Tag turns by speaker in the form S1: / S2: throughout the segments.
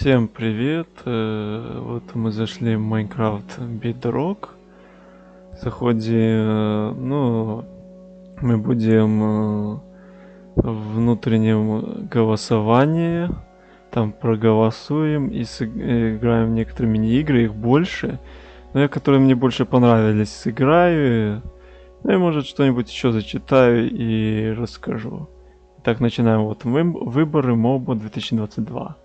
S1: Всем привет! Э, Вот мы зашли в Майнкрафт Bedrock. Заходим, э, ну, мы будем э, в внутреннем голосовании. Там проголосуем и сыграем некоторые мини-игры, их больше. Но я, которые мне больше понравились, сыграю. Ну и может что-нибудь еще зачитаю и расскажу. Так, начинаем. Вот вы- выборы моба 2022.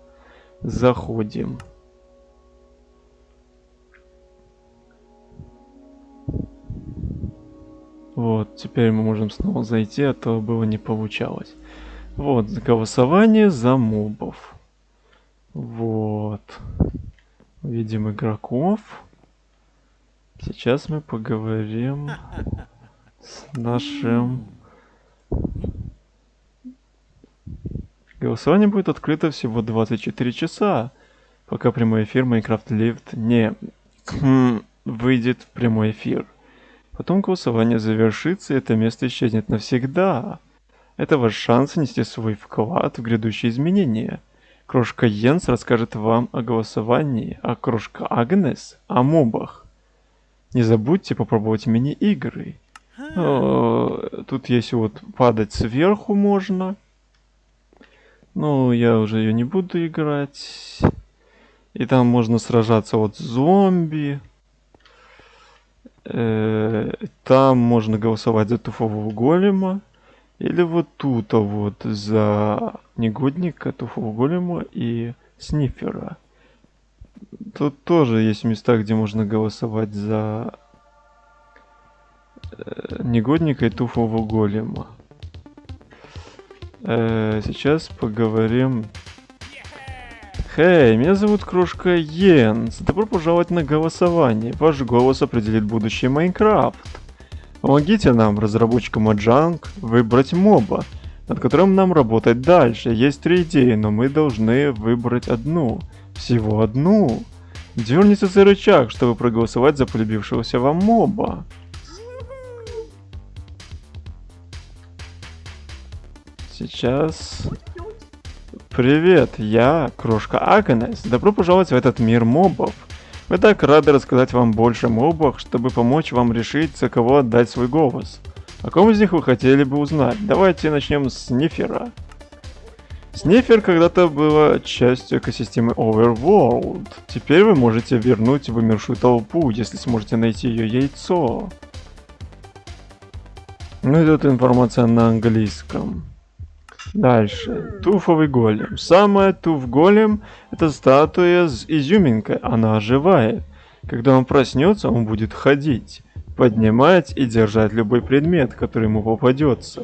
S1: Заходим. Вот, теперь мы можем снова зайти, а то было не получалось. Вот, голосование за мобов. Вот. Видим игроков. Сейчас мы поговорим с нашим... Голосование будет открыто всего 24 часа, пока прямой эфир Minecraft Lift не выйдет в прямой эфир. Потом голосование завершится, и это место исчезнет навсегда. Это ваш шанс внести свой вклад в грядущие изменения. Крошка Йенс расскажет вам о голосовании, а крошка Агнес о мобах. Не забудьте попробовать мини-игры. Тут есть вот падать сверху можно. Ну, я уже ее не буду играть. И там можно сражаться вот с зомби. Э, Там можно голосовать за туфового голема. Или вот тут а вот за негодника, туфового голема и снифера. Тут тоже есть места, где можно голосовать за э, негодника и туфового голема. Э, сейчас поговорим. Хей, меня зовут Крошка Йенс. Добро пожаловать на голосование. Ваш голос определит будущее Майнкрафт. Помогите нам, разработчикам Аджанг, выбрать моба, над которым нам работать дальше. Есть три идеи, но мы должны выбрать одну. Всего одну. Дерните за рычаг, чтобы проголосовать за полюбившегося вам моба. Сейчас... Привет, я Крошка Агнес. Добро пожаловать в этот мир мобов. Мы так рады рассказать вам больше о мобах, чтобы помочь вам решить, за кого отдать свой голос. О ком из них вы хотели бы узнать? Давайте начнем с Снифера. Снифер когда-то была частью экосистемы Overworld. Теперь вы можете вернуть вымершую толпу, если сможете найти ее яйцо. Ну и тут информация на английском. Дальше. Туфовый голем. Самая туф голем это статуя с изюминкой. Она оживает. Когда он проснется, он будет ходить, поднимать и держать любой предмет, который ему попадется.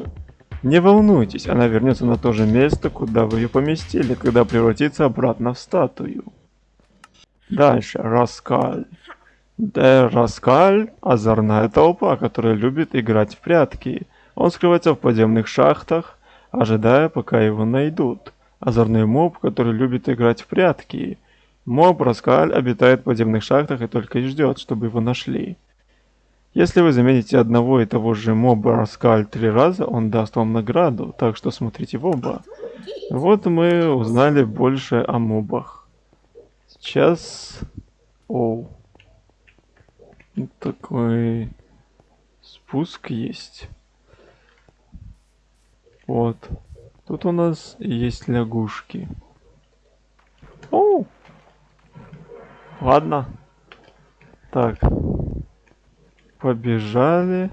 S1: Не волнуйтесь, она вернется на то же место, куда вы ее поместили, когда превратится обратно в статую. Дальше. Раскаль. Да, Раскаль – озорная толпа, которая любит играть в прятки. Он скрывается в подземных шахтах, ожидая, пока его найдут. Озорной моб, который любит играть в прятки. Моб Раскаль обитает в подземных шахтах и только и ждет, чтобы его нашли. Если вы заметите одного и того же моба Раскаль три раза, он даст вам награду, так что смотрите в оба. Вот мы узнали больше о мобах. Сейчас... Оу. Такой спуск есть. Вот. Тут у нас есть лягушки. Оу. Ладно. Так. Побежали.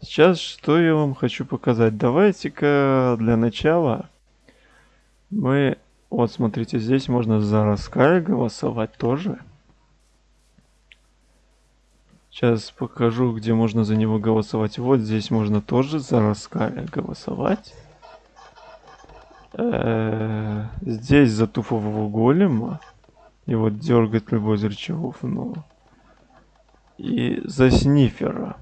S1: Сейчас что я вам хочу показать. Давайте-ка для начала мы... Вот, смотрите, здесь можно за Раскаль голосовать тоже. Сейчас покажу, где можно за него голосовать. Вот здесь можно тоже за Раскаля голосовать. Э, Здесь за туфового голема. И вот дергать любой из рычагов, но... И за снифера.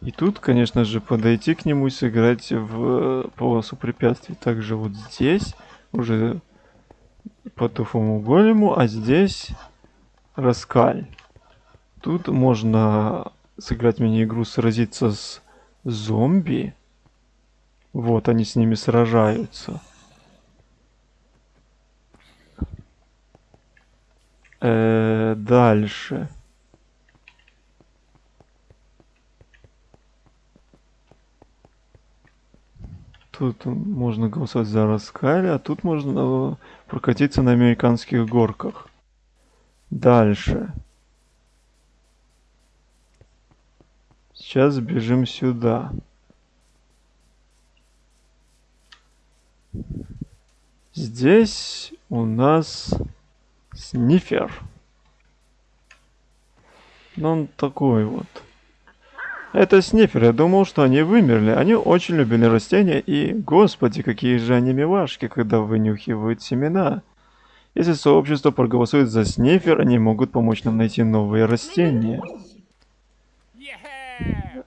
S1: И тут, конечно же, подойти к нему и сыграть в полосу препятствий. Также вот здесь уже по туфовому голему, а здесь Раскаль. Тут можно сыграть мини-игру, сразиться с зомби. Вот, они с ними сражаются. Э, дальше. Тут можно голосовать за Раскали, а тут можно прокатиться на американских горках. Дальше. Сейчас бежим сюда. Здесь у нас снифер. Ну, он такой вот. Это снифер. Я думал, что они вымерли. Они очень любили растения и, господи, какие же они милашки, когда вынюхивают семена. Если сообщество проголосует за снифер, они могут помочь нам найти новые растения.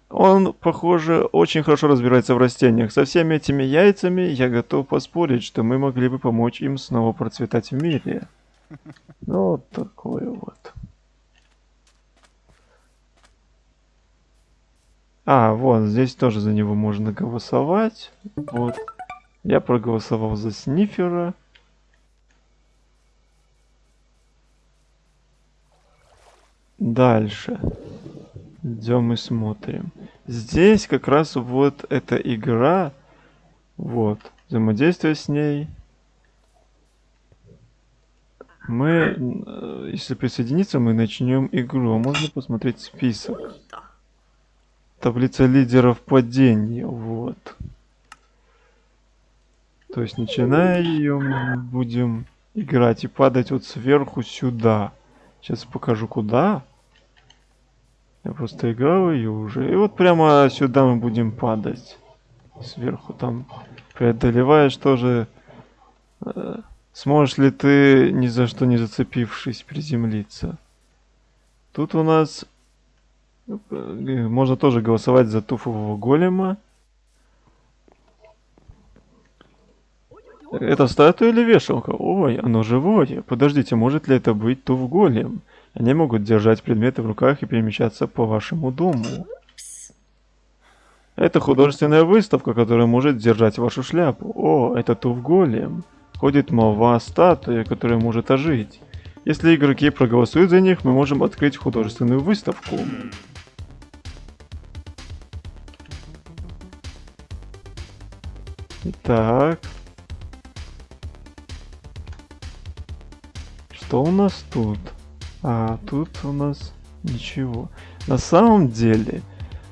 S1: Он, похоже, очень хорошо разбирается в растениях. Со всеми этими яйцами я готов поспорить, что мы могли бы помочь им снова процветать в мире. Ну, вот такое вот. А, вот, здесь тоже за него можно голосовать. Вот. Я проголосовал за Снифера. Дальше. Идем и смотрим. Здесь как раз вот эта игра. Вот. Взаимодействие с ней. Мы, э, если присоединиться, мы начнем игру. Можно посмотреть список. Таблица лидеров падения. Вот. То есть, начиная ее, мы будем играть и падать вот сверху сюда. Сейчас покажу куда. Я просто играл ее уже. И вот прямо сюда мы будем падать. Сверху там преодолеваешь тоже. Э, сможешь ли ты ни за что не зацепившись приземлиться? Тут у нас э, можно тоже голосовать за туфового голема. Это статуя или вешалка? Ой, оно живое. Подождите, может ли это быть туф голем? Они могут держать предметы в руках и перемещаться по вашему дому. Это художественная выставка, которая может держать вашу шляпу. О, это Туфголем. Ходит молва статуя, которая может ожить. Если игроки проголосуют за них, мы можем открыть художественную выставку. Итак. Что у нас тут? А тут у нас ничего. На самом деле,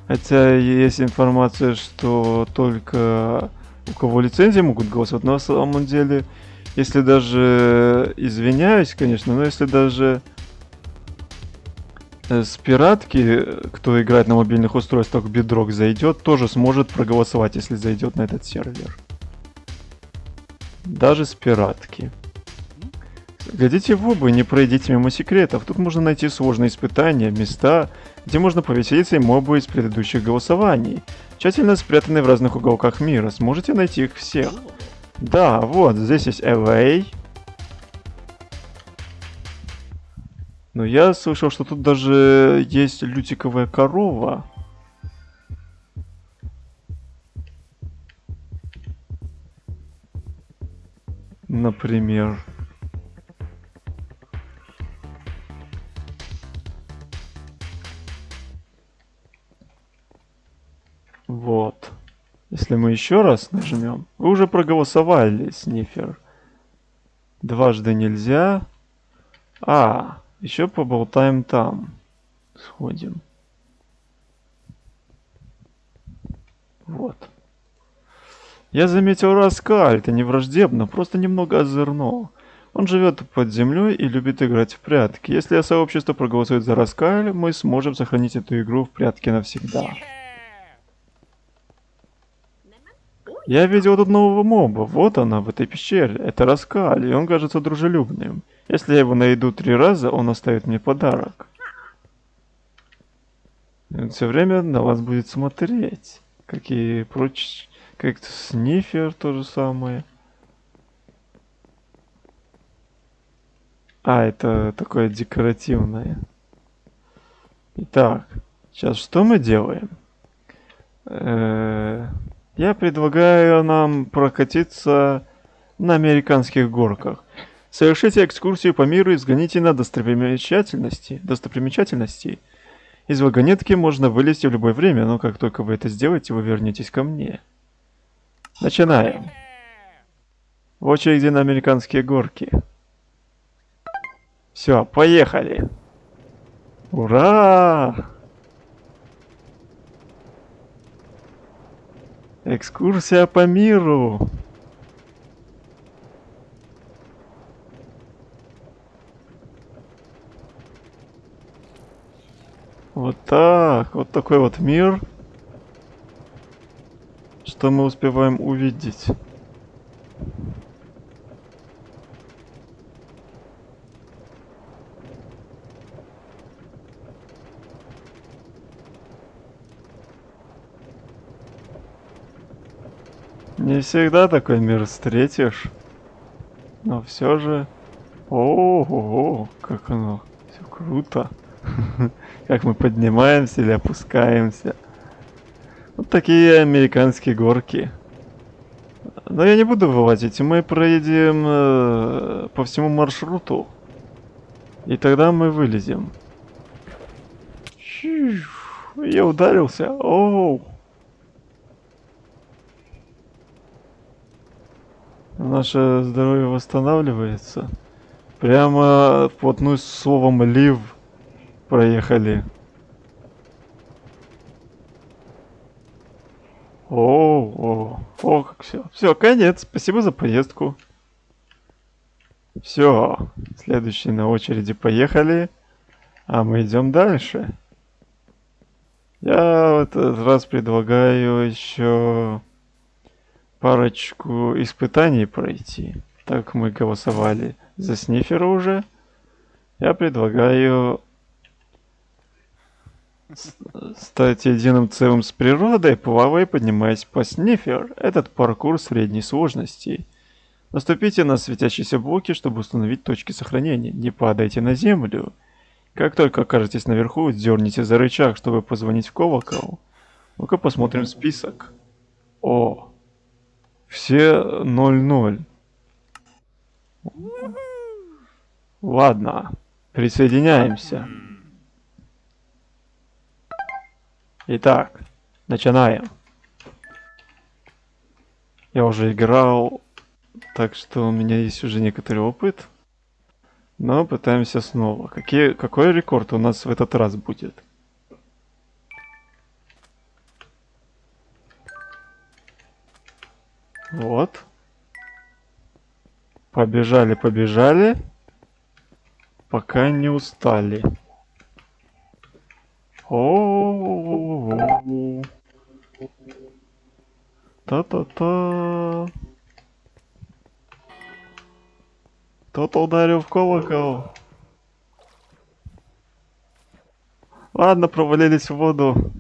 S1: хотя есть информация, что только у кого лицензии могут голосовать, но на самом деле, если даже, извиняюсь, конечно, но если даже э, с пиратки, кто играет на мобильных устройствах, Bedrock зайдет, тоже сможет проголосовать, если зайдет на этот сервер. Даже с пиратки. Глядите в оба и не пройдите мимо секретов. Тут можно найти сложные испытания, места, где можно повеселиться и мобы из предыдущих голосований. Тщательно спрятанные в разных уголках мира. Сможете найти их всех. Да, вот, здесь есть LA. Но я слышал, что тут даже есть лютиковая корова. Например. Вот. Если мы еще раз нажмем, вы уже проголосовали, снифер. Дважды нельзя. А, еще поболтаем там. Сходим. Вот. Я заметил Раскаль, это не враждебно, просто немного озорно. Он живет под землей и любит играть в прятки. Если сообщество проголосует за Раскаль, мы сможем сохранить эту игру в прятки навсегда. Я видел тут нового моба. Вот она, в этой пещере. Это Раскаль, и он кажется дружелюбным. Если я его найду три раза, он оставит мне подарок. Он все время на вас будет смотреть. Как и прочь... Как снифер то же самое. А, это такое декоративное. Итак, сейчас что мы делаем? -э я предлагаю нам прокатиться на американских горках. Совершите экскурсию по миру и взгляните на достопримечательности. достопримечательности. Из вагонетки можно вылезти в любое время, но как только вы это сделаете, вы вернетесь ко мне. Начинаем. В очереди на американские горки. Все, поехали. Ура! Экскурсия по миру. Вот так, вот такой вот мир. Что мы успеваем увидеть? Не всегда такой мир встретишь. Но все же... Ого, как оно все круто. Как мы поднимаемся или опускаемся. Вот такие американские горки. Но я не буду выводить, мы проедем э, по всему маршруту. И тогда мы вылезем. Я ударился. Оу. Наше здоровье восстанавливается. Прямо вплотную с словом лив проехали. О, о, о, как все. Все, конец. Спасибо за поездку. Все, следующий на очереди поехали. А мы идем дальше. Я в этот раз предлагаю еще парочку испытаний пройти. Так мы голосовали за снифера уже, я предлагаю стать единым целым с природой, плавая поднимаясь по снифер. Этот паркур средней сложности. Наступите на светящиеся блоки, чтобы установить точки сохранения. Не падайте на землю. Как только окажетесь наверху, дерните за рычаг, чтобы позвонить в колокол. Ну-ка посмотрим список. О, все 0-0. Ладно, присоединяемся. Итак, начинаем. Я уже играл, так что у меня есть уже некоторый опыт. Но пытаемся снова. Какие, какой рекорд у нас в этот раз будет? Вот. Побежали, побежали. Пока не устали. О, Та-та-та. Кто-то ударил в колокол. Ладно, провалились в воду.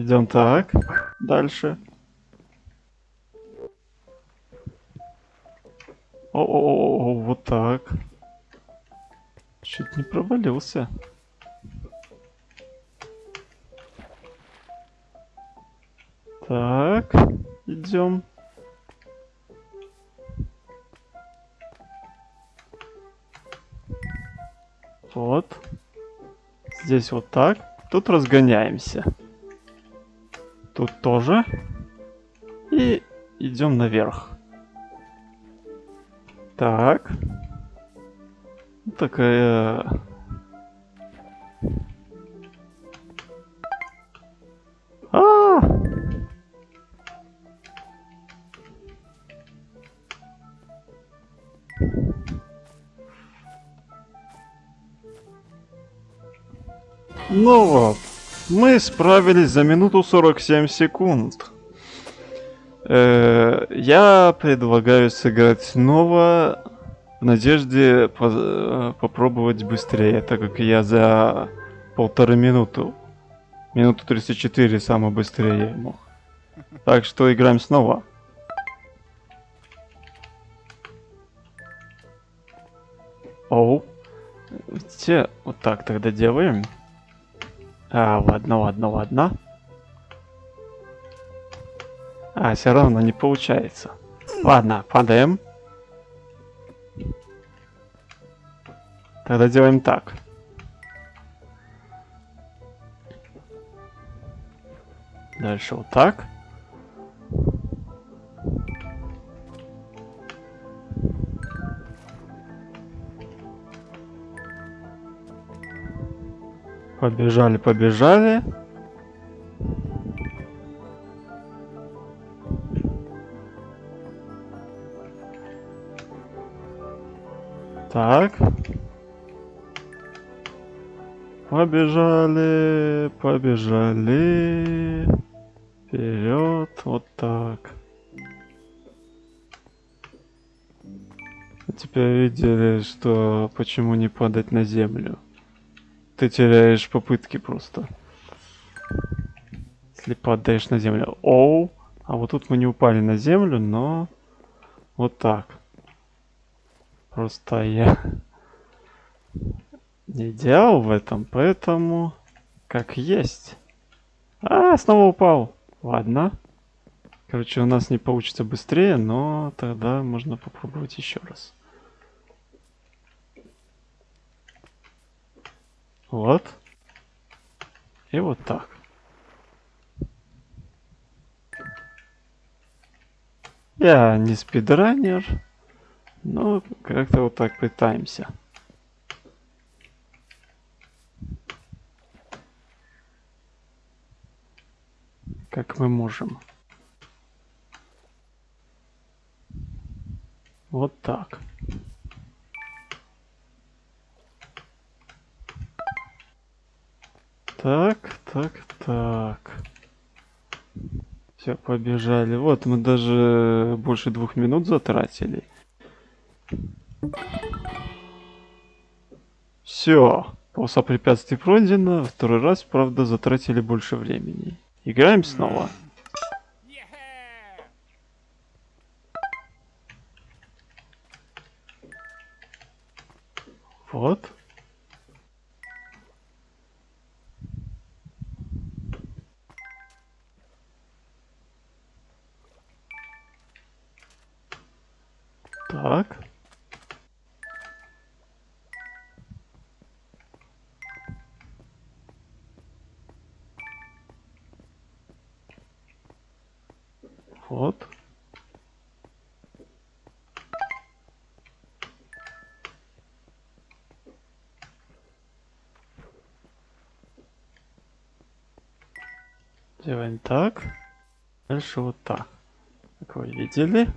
S1: Идем так. Дальше. О, -о, -о, -о вот так. Чуть не провалился. Так, идем. Вот. Здесь вот так. Тут разгоняемся. Тут тоже. И идем наверх. Так. Такая... справились за минуту 47 секунд. Э, я предлагаю сыграть снова в надежде по э, попробовать быстрее, так как я за полторы минуты, минуту 34 самое быстрее мог. Так что играем снова. Оу. Те, вот так тогда делаем. А, ладно, ладно, ладно. А, все равно не получается. Ладно, падаем. Тогда делаем так. Дальше вот так. Побежали, побежали. Так. Побежали, побежали. Вперед, вот так. Теперь видели, что почему не падать на землю. Ты теряешь попытки просто. Если падаешь на землю. Оу! А вот тут мы не упали на землю, но вот так. Просто я не делал в этом, поэтому как есть. А, снова упал. Ладно. Короче, у нас не получится быстрее, но тогда можно попробовать еще раз. Вот. И вот так. Я не спидранер, но как-то вот так пытаемся. как мы можем. Вот так. Так, так, так. Все, побежали. Вот, мы даже больше двух минут затратили. Все. Полоса препятствий пройдена. Второй раз, правда, затратили больше времени. Играем снова. Вот. Так. Вот. Делаем так. Дальше вот так. Видели.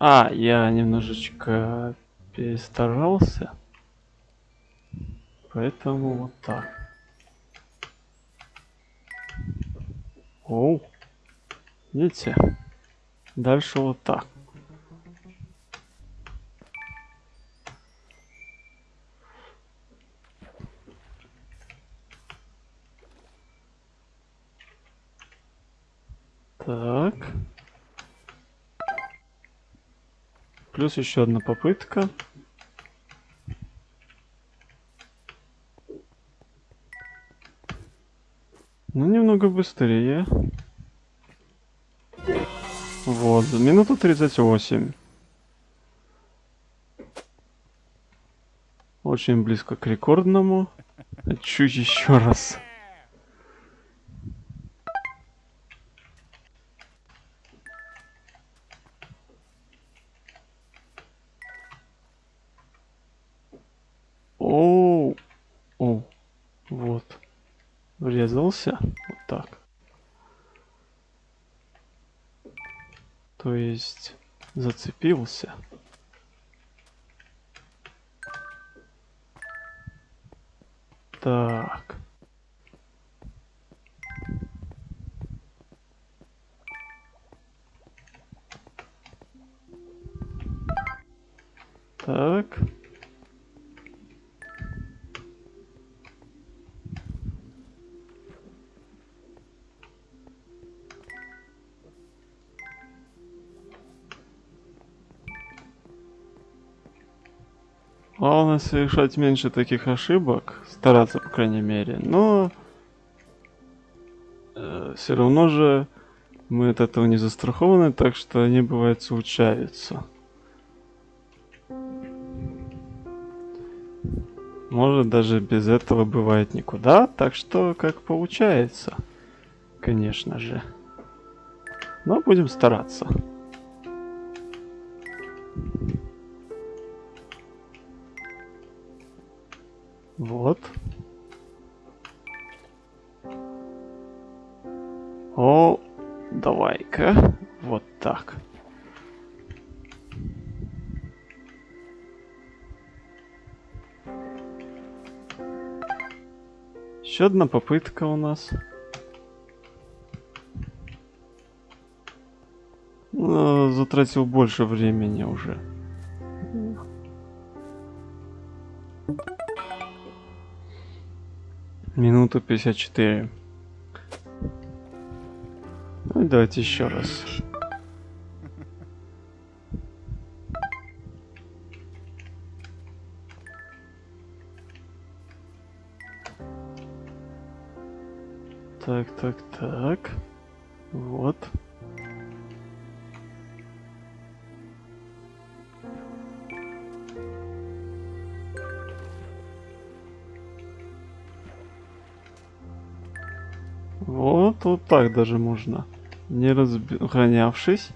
S1: А, я немножечко перестарался. Поэтому вот так. Оу. Видите? Дальше вот так. Так. Плюс еще одна попытка. Ну, немного быстрее. Вот, минута 38. Очень близко к рекордному. Чуть еще раз. Оу. О, вот. Врезался. Вот так. То есть зацепился. Так. Так. Главное совершать меньше таких ошибок, стараться, по крайней мере, но э, все равно же мы от этого не застрахованы, так что они бывает случаются. Может даже без этого бывает никуда, так что как получается, конечно же. Но будем стараться. Вот. О, давай-ка. Вот так. Еще одна попытка у нас. Но затратил больше времени уже. Минута 54. Ну давайте еще раз. Вот, вот так даже можно. Не разгонявшись.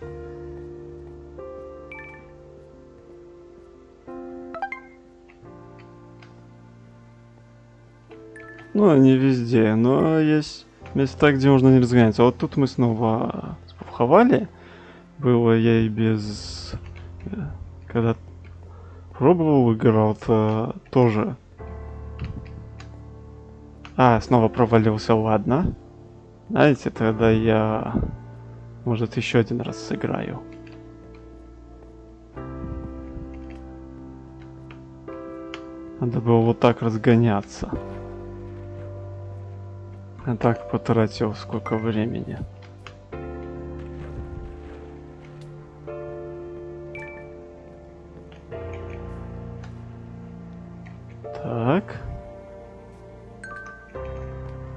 S1: Ну, не везде, но есть места, где можно не разгоняться. Вот тут мы снова спуховали. Было я и без... Э, когда пробовал, играл, то тоже... А, снова провалился, ладно. Знаете, тогда я, может, еще один раз сыграю. Надо было вот так разгоняться. А так потратил сколько времени.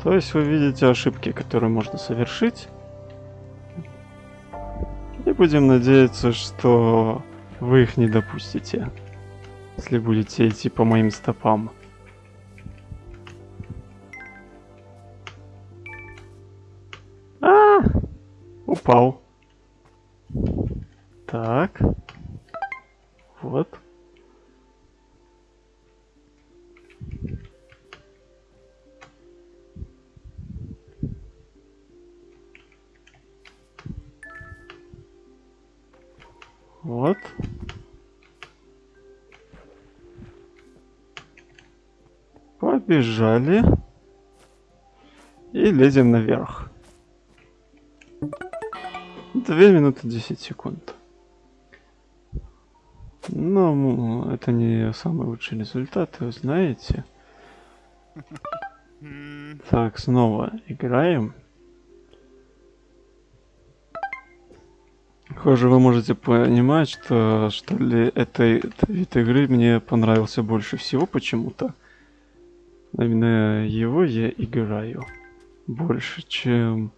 S1: То есть вы видите ошибки, которые можно совершить. И будем надеяться, что вы их не допустите, если будете идти по моим стопам. А, упал. Побежали. И лезем наверх. 2 минуты 10 секунд. Но это не самый лучший результат, вы знаете. Так, снова играем. Похоже, вы можете понимать, что, что ли этой, этот вид игры мне понравился больше всего почему-то. Именно его я играю больше, чем...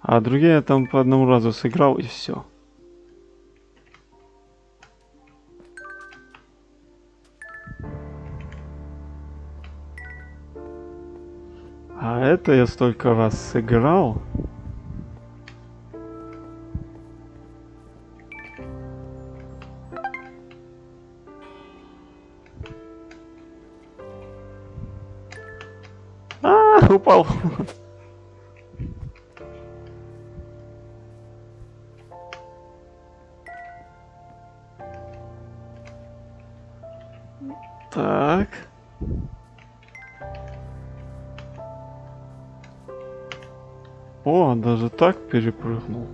S1: А другие я там по одному разу сыграл и все. А это я столько раз сыграл. перепрыгнул.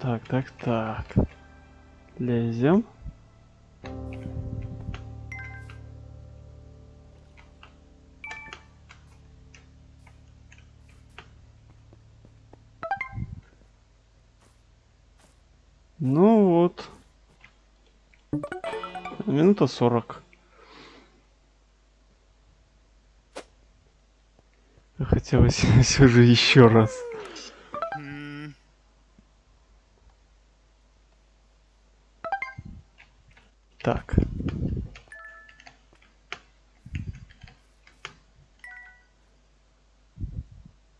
S1: Так, так, так. Лезем. Минута сорок. Хотелось все же еще раз. Так.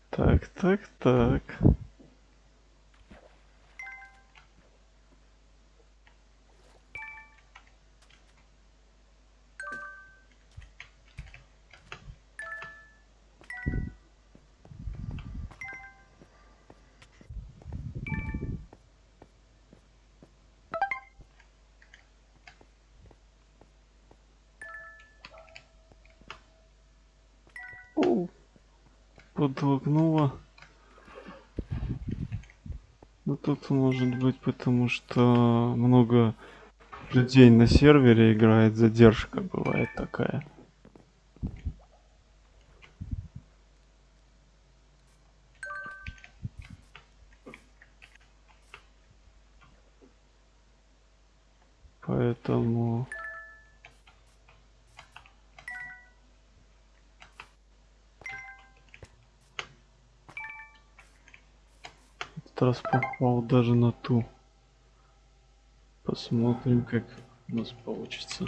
S1: Так, так, так. Подлагнуло. Ну тут может быть потому что много людей на сервере играет, задержка бывает такая. Даже на ту. Посмотрим, как у нас получится.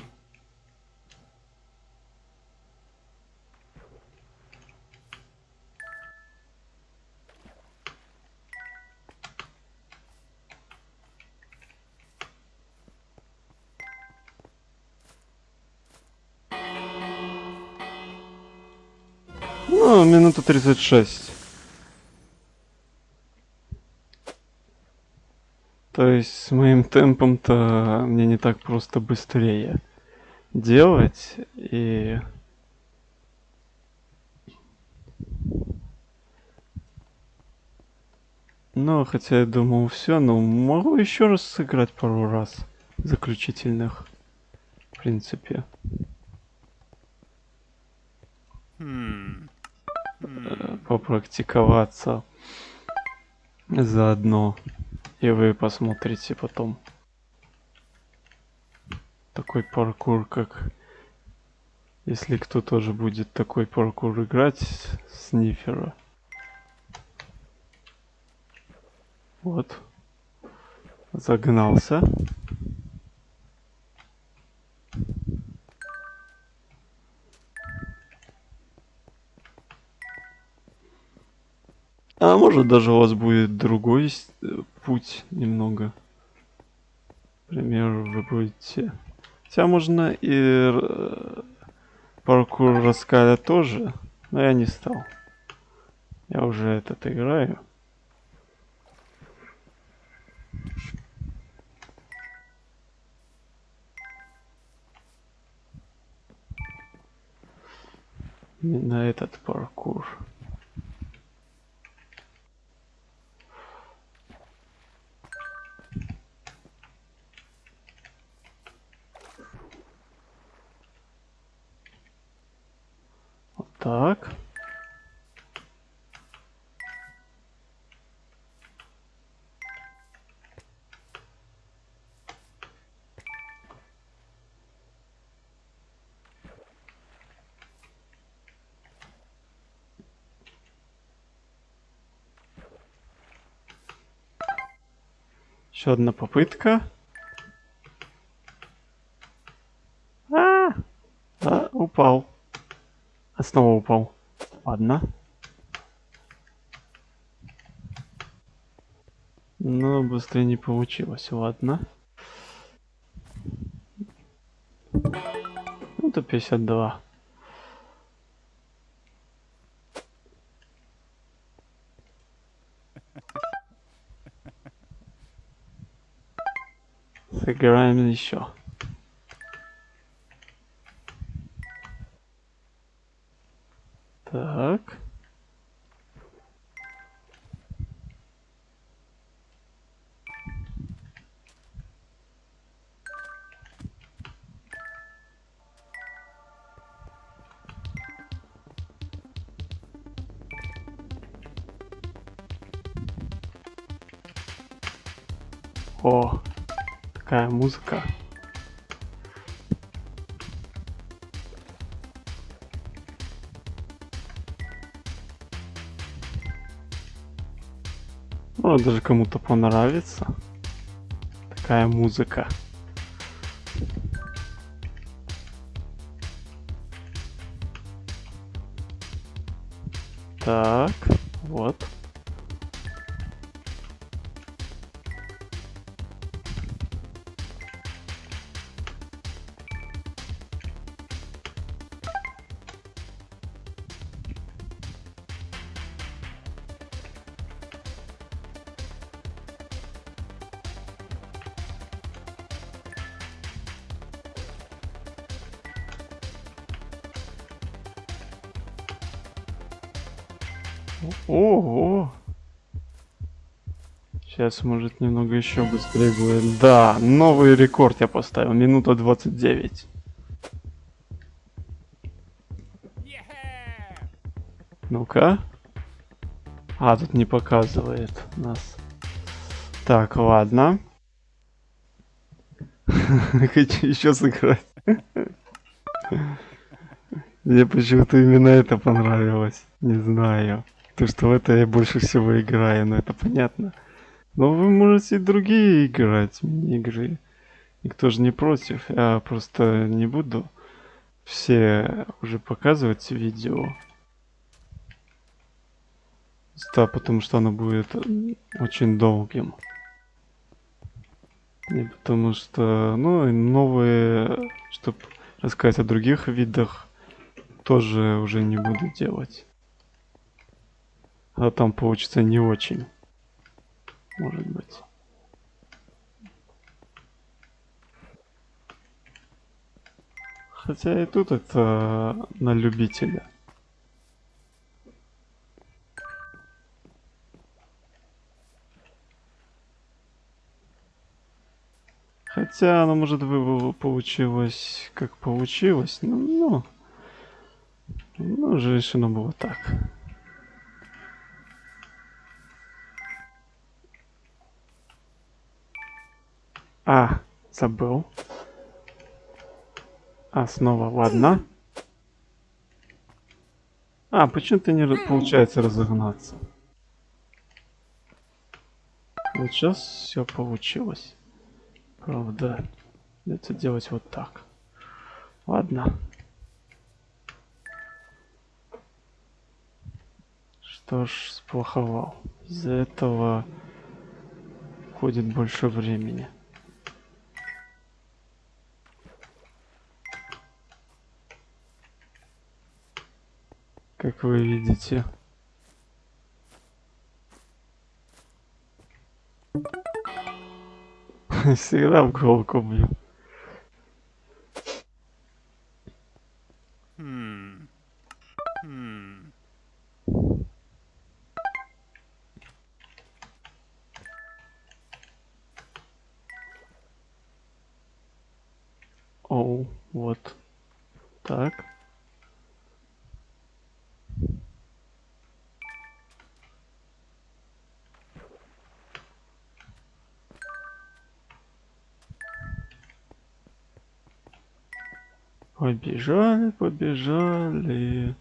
S1: Ну, минута 36. То есть с моим темпом-то мне не так просто быстрее делать и ну хотя я думал все, но могу еще раз сыграть пару раз заключительных в принципе.
S2: Хм,
S1: э, попрактиковаться заодно и вы посмотрите потом такой паркур, как если кто тоже будет такой паркур играть с Нифера. Вот. Загнался. А может даже у вас будет другой э, путь немного. Например, вы будете... Хотя можно и э, паркур раскаля тоже, но я не стал. Я уже этот играю. Именно этот паркур. Вот так. Еще одна попытка. А, а, упал. А снова упал. Ладно. Но быстрее не получилось. Ладно. Ну, то 52. Сыграем еще. Может даже кому-то понравится. Такая музыка. Так, Ого! Сейчас, может, немного еще быстрее будет. Да, новый рекорд я поставил. Минута 29. Ну-ка. А, тут не показывает нас. Так, ладно. Хочу еще сыграть. Мне почему-то именно это понравилось. Не знаю. То, что в это я больше всего играю, но это понятно. Но вы можете и другие играть мини-игры. Никто же не против. Я просто не буду все уже показывать видео. Да, потому что оно будет очень долгим. И потому что, ну, новые, чтобы рассказать о других видах, тоже уже не буду делать. А там получится не очень. Может быть. Хотя и тут это на любителя. Хотя оно может бы получилось как получилось, но ну, ну, же решено было так. А, забыл. А, снова, ладно. А, почему-то не получается разогнаться. Вот сейчас все получилось. Правда, это делать вот так. Ладно. Что ж, сплоховал. Из-за этого уходит больше времени. Как вы видите. Всегда в голову бью.
S2: Hmm. Hmm.
S1: Оу, вот. Так. Побежали,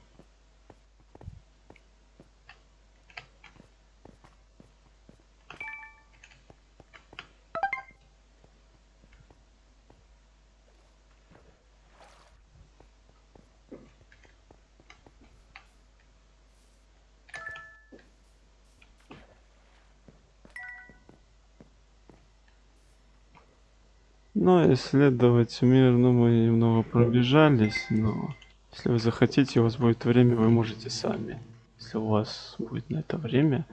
S1: Но исследовать мир, ну мы немного пробежались, но если вы захотите, у вас будет время, вы можете сами. Если у вас будет на это время,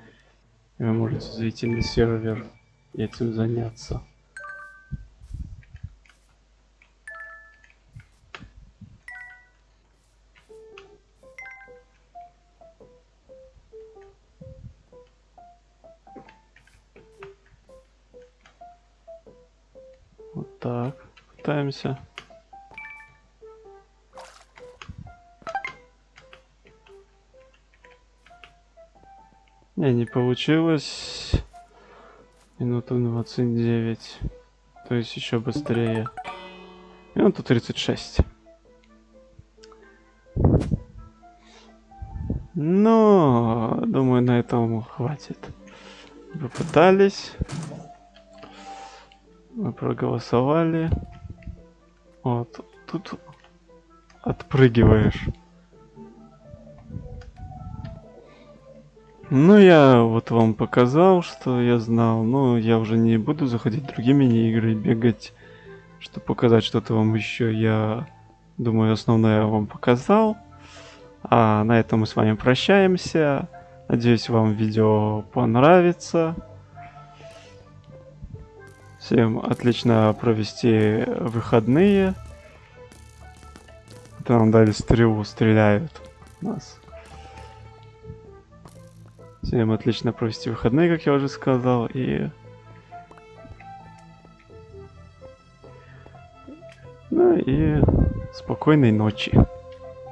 S1: вы можете зайти на сервер и этим заняться. Пытаемся. Не, не получилось. Минуту 29. То есть еще быстрее. Минуту 36. Ну, думаю, на этом хватит. Вы пытались. Мы проголосовали. Вот, тут отпрыгиваешь. Ну, я вот вам показал, что я знал. Но я уже не буду заходить в другие мини-игры и бегать, чтобы показать что-то вам еще. Я думаю, основное я вам показал. А на этом мы с вами прощаемся. Надеюсь, вам видео понравится. Всем отлично провести выходные. Это нам дали стрелу, стреляют нас. Всем отлично провести выходные, как я уже сказал, и... Ну и спокойной ночи.